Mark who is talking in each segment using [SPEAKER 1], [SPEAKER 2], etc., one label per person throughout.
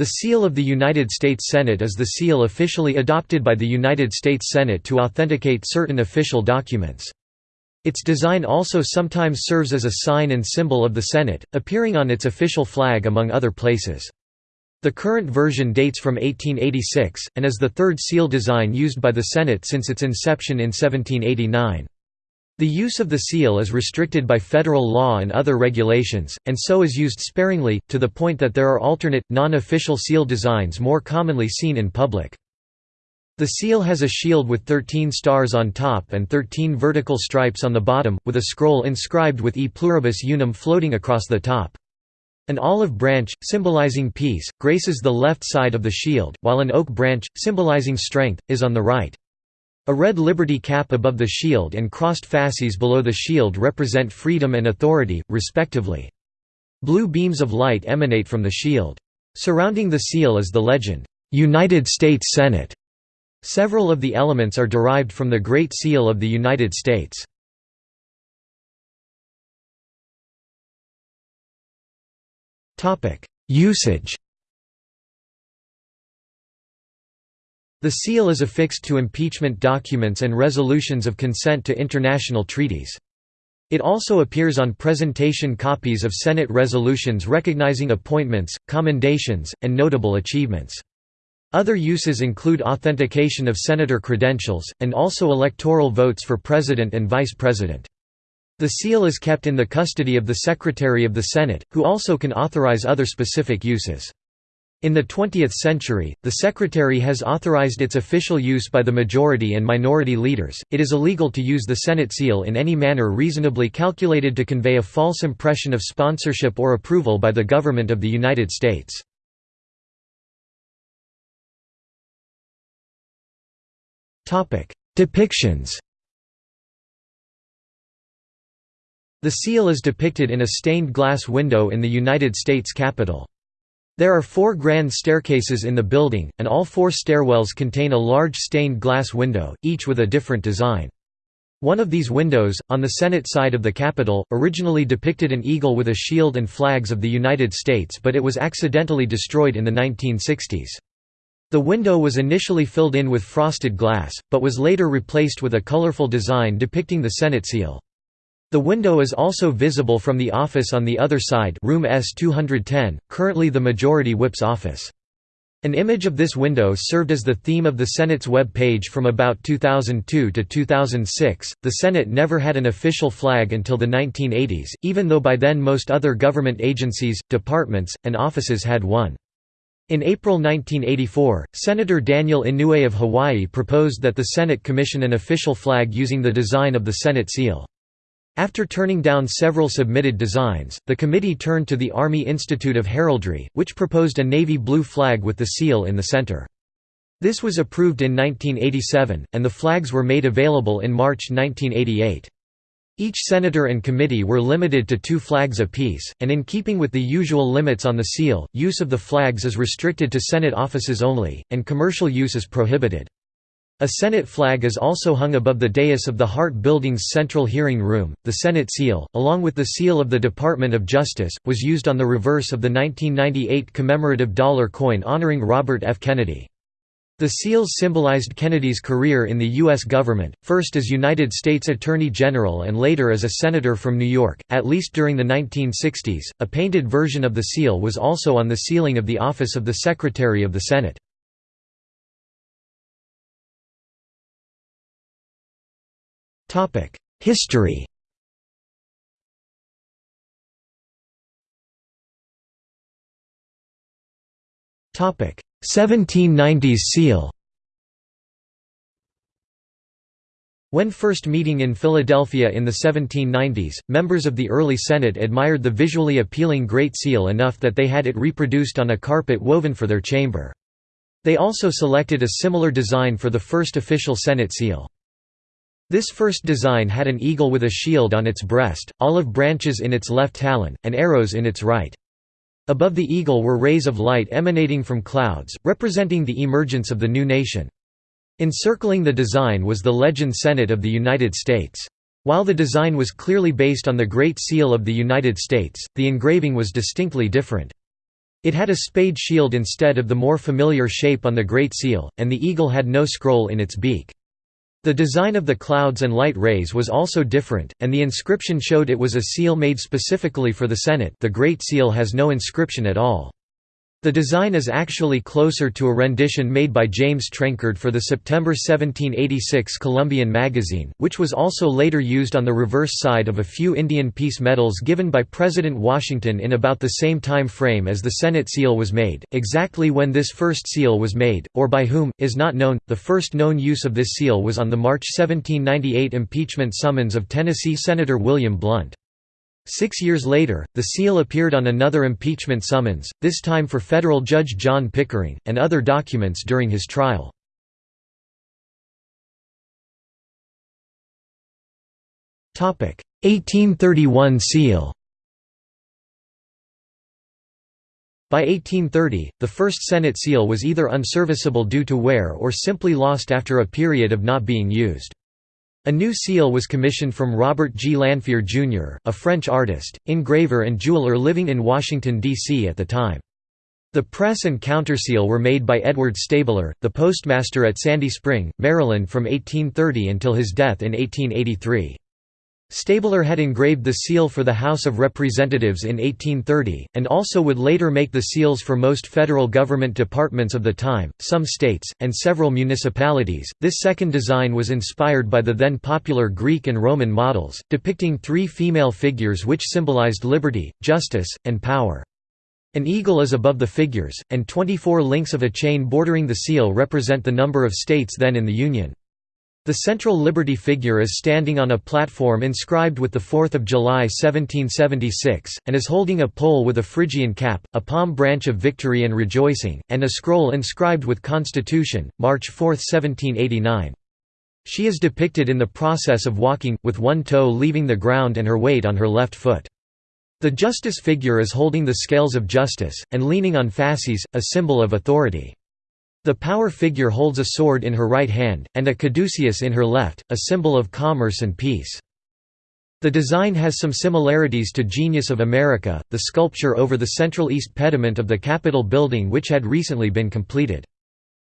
[SPEAKER 1] The seal of the United States Senate is the seal officially adopted by the United States Senate to authenticate certain official documents. Its design also sometimes serves as a sign and symbol of the Senate, appearing on its official flag among other places. The current version dates from 1886, and is the third seal design used by the Senate since its inception in 1789. The use of the seal is restricted by federal law and other regulations, and so is used sparingly, to the point that there are alternate, non-official seal designs more commonly seen in public. The seal has a shield with 13 stars on top and 13 vertical stripes on the bottom, with a scroll inscribed with E pluribus unum floating across the top. An olive branch, symbolizing peace, graces the left side of the shield, while an oak branch, symbolizing strength, is on the right. A red liberty cap above the shield and crossed fasces below the shield represent freedom and authority, respectively. Blue beams of light emanate from the shield. Surrounding the seal is the legend, "'United States Senate". Several of the elements are derived from the Great Seal of the United States. Usage The seal is affixed to impeachment documents and resolutions of consent to international treaties. It also appears on presentation copies of Senate resolutions recognizing appointments, commendations, and notable achievements. Other uses include authentication of senator credentials, and also electoral votes for president and vice president. The seal is kept in the custody of the Secretary of the Senate, who also can authorize other specific uses. In the 20th century, the Secretary has authorized its official use by the majority and minority leaders. It is illegal to use the Senate seal in any manner reasonably calculated to convey a false impression of sponsorship or approval by the government of the United States. Topic: Depictions. The seal is depicted in a stained glass window in the United States Capitol. There are four grand staircases in the building, and all four stairwells contain a large stained glass window, each with a different design. One of these windows, on the Senate side of the Capitol, originally depicted an eagle with a shield and flags of the United States but it was accidentally destroyed in the 1960s. The window was initially filled in with frosted glass, but was later replaced with a colorful design depicting the Senate seal. The window is also visible from the office on the other side room S210, currently the Majority Whip's office. An image of this window served as the theme of the Senate's web page from about 2002 to 2006. The Senate never had an official flag until the 1980s, even though by then most other government agencies, departments, and offices had one. In April 1984, Senator Daniel Inouye of Hawaii proposed that the Senate commission an official flag using the design of the Senate seal. After turning down several submitted designs, the committee turned to the Army Institute of Heraldry, which proposed a navy blue flag with the seal in the center. This was approved in 1987, and the flags were made available in March 1988. Each senator and committee were limited to two flags apiece, and in keeping with the usual limits on the seal, use of the flags is restricted to Senate offices only, and commercial use is prohibited. A Senate flag is also hung above the dais of the Hart Building's central hearing room. The Senate seal, along with the seal of the Department of Justice, was used on the reverse of the 1998 commemorative dollar coin honoring Robert F. Kennedy. The seals symbolized Kennedy's career in the U.S. government, first as United States Attorney General and later as a senator from New York, at least during the 1960s. A painted version of the seal was also on the ceiling of the office of the Secretary of the Senate. History Topic 1790s seal When first meeting in Philadelphia in the 1790s, members of the early Senate admired the visually appealing Great Seal enough that they had it reproduced on a carpet woven for their chamber. They also selected a similar design for the first official Senate seal. This first design had an eagle with a shield on its breast, olive branches in its left talon, and arrows in its right. Above the eagle were rays of light emanating from clouds, representing the emergence of the new nation. Encircling the design was the legend Senate of the United States. While the design was clearly based on the Great Seal of the United States, the engraving was distinctly different. It had a spade shield instead of the more familiar shape on the Great Seal, and the eagle had no scroll in its beak. The design of the clouds and light rays was also different, and the inscription showed it was a seal made specifically for the Senate the Great Seal has no inscription at all. The design is actually closer to a rendition made by James Trenchard for the September 1786 Columbian magazine, which was also later used on the reverse side of a few Indian peace medals given by President Washington in about the same time frame as the Senate seal was made. Exactly when this first seal was made, or by whom, is not known. The first known use of this seal was on the March 1798 impeachment summons of Tennessee Senator William Blount. Six years later, the seal appeared on another impeachment summons, this time for federal judge John Pickering, and other documents during his trial. Topic: 1831 seal. By 1830, the first Senate seal was either unserviceable due to wear or simply lost after a period of not being used. A new seal was commissioned from Robert G. Lanfear, Jr., a French artist, engraver and jeweler living in Washington, D.C. at the time. The press and counterseal were made by Edward Stabler, the postmaster at Sandy Spring, Maryland from 1830 until his death in 1883. Stabler had engraved the seal for the House of Representatives in 1830, and also would later make the seals for most federal government departments of the time, some states, and several municipalities. This second design was inspired by the then popular Greek and Roman models, depicting three female figures which symbolized liberty, justice, and power. An eagle is above the figures, and 24 links of a chain bordering the seal represent the number of states then in the Union. The central Liberty figure is standing on a platform inscribed with the 4th of July 1776, and is holding a pole with a Phrygian cap, a palm branch of victory and rejoicing, and a scroll inscribed with Constitution, March 4, 1789. She is depicted in the process of walking, with one toe leaving the ground and her weight on her left foot. The justice figure is holding the scales of justice, and leaning on fasces, a symbol of authority. The power figure holds a sword in her right hand, and a caduceus in her left, a symbol of commerce and peace. The design has some similarities to Genius of America, the sculpture over the central east pediment of the Capitol building which had recently been completed.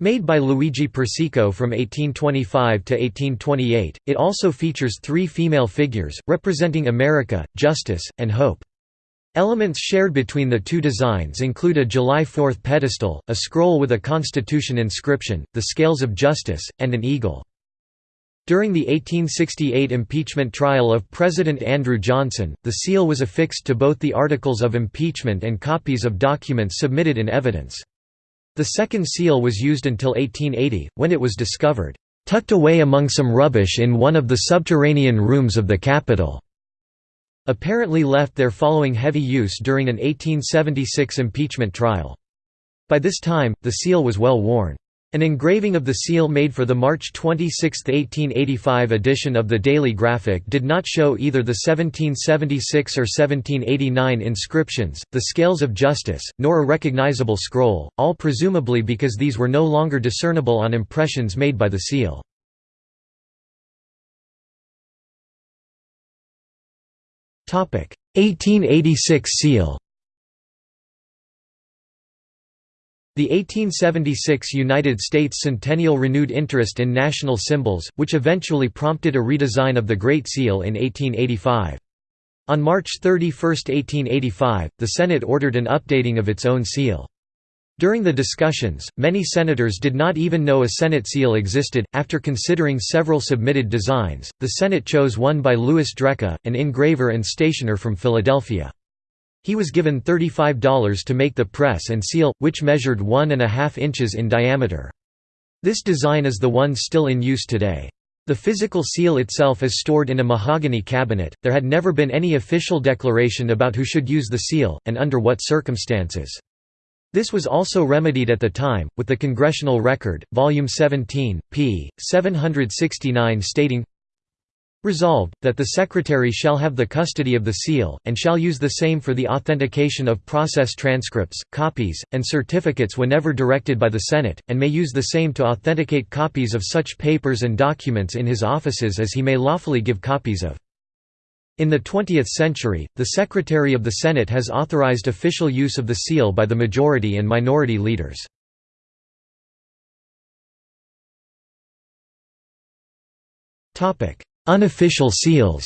[SPEAKER 1] Made by Luigi Persico from 1825 to 1828, it also features three female figures, representing America, justice, and hope. Elements shared between the two designs include a July 4 pedestal, a scroll with a Constitution inscription, the Scales of Justice, and an eagle. During the 1868 impeachment trial of President Andrew Johnson, the seal was affixed to both the articles of impeachment and copies of documents submitted in evidence. The second seal was used until 1880, when it was discovered, "...tucked away among some rubbish in one of the subterranean rooms of the Capitol." Apparently left there following heavy use during an 1876 impeachment trial. By this time, the seal was well worn. An engraving of the seal made for the March 26, 1885 edition of the Daily Graphic did not show either the 1776 or 1789 inscriptions, the Scales of Justice, nor a recognizable scroll, all presumably because these were no longer discernible on impressions made by the seal. 1886 seal The 1876 United States Centennial renewed interest in national symbols, which eventually prompted a redesign of the Great Seal in 1885. On March 31, 1885, the Senate ordered an updating of its own seal. During the discussions, many senators did not even know a Senate seal existed. After considering several submitted designs, the Senate chose one by Louis Dreka, an engraver and stationer from Philadelphia. He was given $35 to make the press and seal, which measured one and a half inches in diameter. This design is the one still in use today. The physical seal itself is stored in a mahogany cabinet. There had never been any official declaration about who should use the seal, and under what circumstances. This was also remedied at the time, with the Congressional Record, Volume 17, p. 769 stating, Resolved, that the Secretary shall have the custody of the seal, and shall use the same for the authentication of process transcripts, copies, and certificates whenever directed by the Senate, and may use the same to authenticate copies of such papers and documents in his offices as he may lawfully give copies of. In the 20th century, the Secretary of the Senate has authorized official use of the seal by the majority and minority leaders. Unofficial seals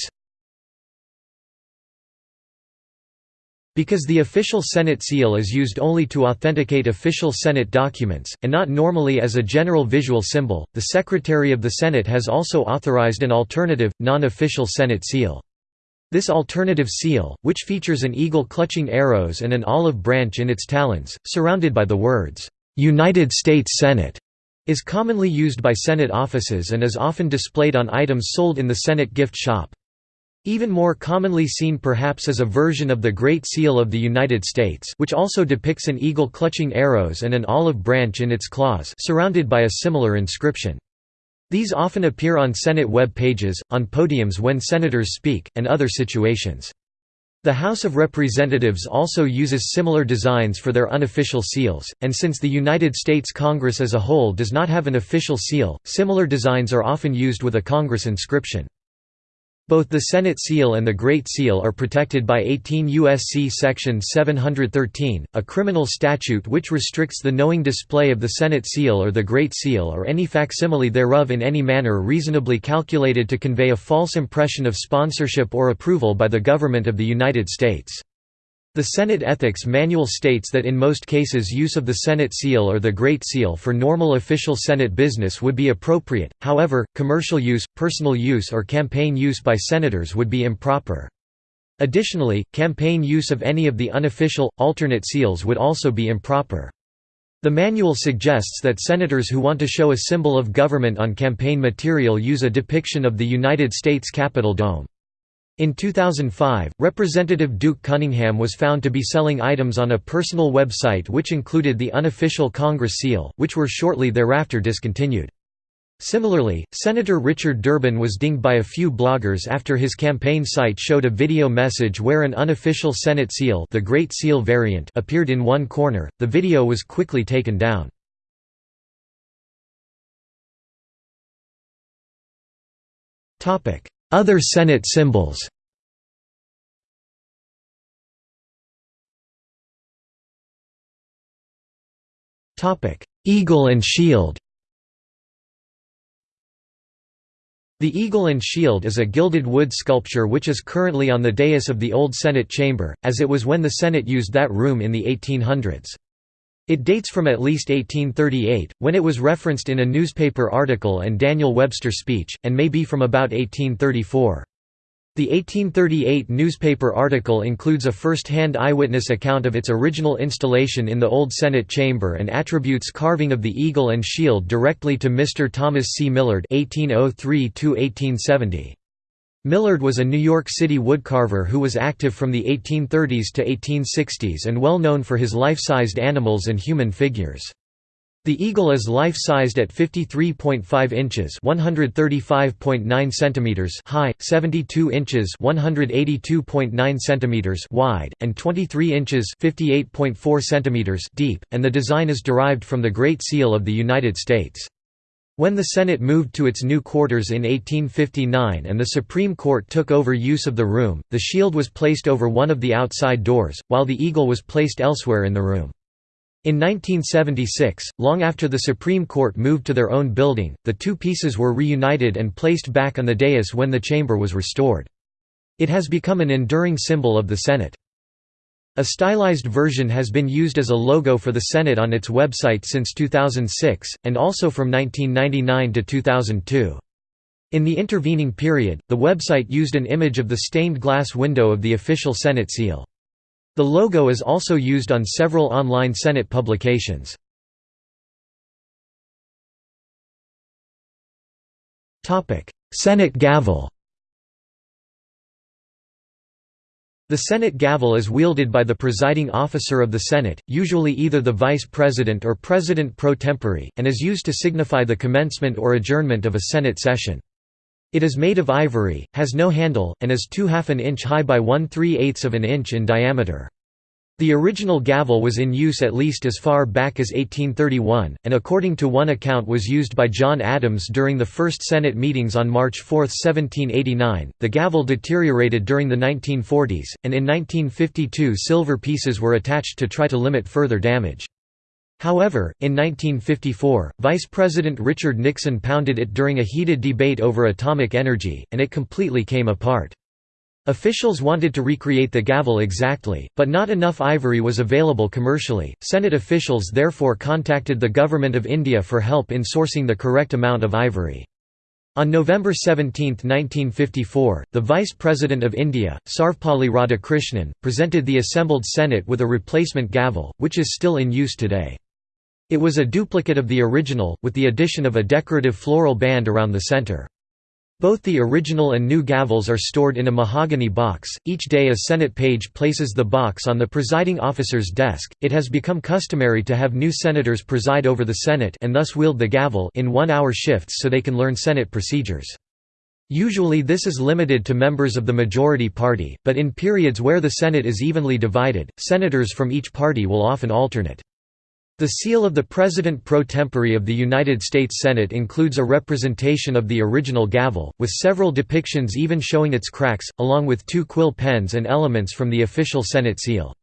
[SPEAKER 1] Because the official Senate seal is used only to authenticate official Senate documents, and not normally as a general visual symbol, the Secretary of the Senate has also authorized an alternative, non-official Senate seal. This alternative seal, which features an eagle clutching arrows and an olive branch in its talons, surrounded by the words, "'United States Senate' is commonly used by Senate offices and is often displayed on items sold in the Senate gift shop. Even more commonly seen perhaps is a version of the Great Seal of the United States which also depicts an eagle clutching arrows and an olive branch in its claws surrounded by a similar inscription. These often appear on Senate web pages, on podiums when senators speak, and other situations. The House of Representatives also uses similar designs for their unofficial seals, and since the United States Congress as a whole does not have an official seal, similar designs are often used with a Congress inscription. Both the Senate seal and the Great Seal are protected by 18 U.S.C. Section 713, a criminal statute which restricts the knowing display of the Senate seal or the Great Seal or any facsimile thereof in any manner reasonably calculated to convey a false impression of sponsorship or approval by the government of the United States. The Senate Ethics Manual states that in most cases use of the Senate seal or the Great Seal for normal official Senate business would be appropriate, however, commercial use, personal use or campaign use by senators would be improper. Additionally, campaign use of any of the unofficial, alternate seals would also be improper. The manual suggests that senators who want to show a symbol of government on campaign material use a depiction of the United States Capitol dome. In 2005, Representative Duke Cunningham was found to be selling items on a personal website which included the unofficial Congress seal, which were shortly thereafter discontinued. Similarly, Senator Richard Durbin was dinged by a few bloggers after his campaign site showed a video message where an unofficial Senate seal, the Great Seal variant, appeared in one corner. The video was quickly taken down. Topic: other Senate symbols Eagle and shield The Eagle and Shield is a gilded wood sculpture which is currently on the dais of the Old Senate Chamber, as it was when the Senate used that room in the 1800s. It dates from at least 1838, when it was referenced in a newspaper article and Daniel Webster speech, and may be from about 1834. The 1838 newspaper article includes a first-hand eyewitness account of its original installation in the Old Senate Chamber and attributes carving of the eagle and shield directly to Mr. Thomas C. Millard 1803 -1870. Millard was a New York City woodcarver who was active from the 1830s to 1860s and well known for his life-sized animals and human figures. The eagle is life-sized at 53.5 inches (135.9 centimeters) high, 72 inches (182.9 centimeters) wide, and 23 inches (58.4 centimeters) deep, and the design is derived from the Great Seal of the United States. When the Senate moved to its new quarters in 1859 and the Supreme Court took over use of the room, the shield was placed over one of the outside doors, while the eagle was placed elsewhere in the room. In 1976, long after the Supreme Court moved to their own building, the two pieces were reunited and placed back on the dais when the chamber was restored. It has become an enduring symbol of the Senate. A stylized version has been used as a logo for the Senate on its website since 2006, and also from 1999 to 2002. In the intervening period, the website used an image of the stained glass window of the official Senate seal. The logo is also used on several online Senate publications. Senate gavel The Senate gavel is wielded by the presiding officer of the Senate, usually either the Vice President or President pro tempore, and is used to signify the commencement or adjournment of a Senate session. It is made of ivory, has no handle, and is 2 half an inch high by 1 3 eighths of an inch in diameter. The original gavel was in use at least as far back as 1831, and according to one account was used by John Adams during the first Senate meetings on March 4, 1789. The gavel deteriorated during the 1940s, and in 1952 silver pieces were attached to try to limit further damage. However, in 1954, Vice President Richard Nixon pounded it during a heated debate over atomic energy, and it completely came apart. Officials wanted to recreate the gavel exactly, but not enough ivory was available commercially. Senate officials therefore contacted the Government of India for help in sourcing the correct amount of ivory. On November 17, 1954, the Vice President of India, Sarvepalli Radhakrishnan, presented the assembled Senate with a replacement gavel, which is still in use today. It was a duplicate of the original, with the addition of a decorative floral band around the centre. Both the original and new gavels are stored in a mahogany box. Each day a Senate page places the box on the presiding officer's desk. It has become customary to have new senators preside over the Senate and thus wield the gavel in 1-hour shifts so they can learn Senate procedures. Usually this is limited to members of the majority party, but in periods where the Senate is evenly divided, senators from each party will often alternate. The seal of the President pro tempore of the United States Senate includes a representation of the original gavel, with several depictions even showing its cracks, along with two quill pens and elements from the official Senate seal.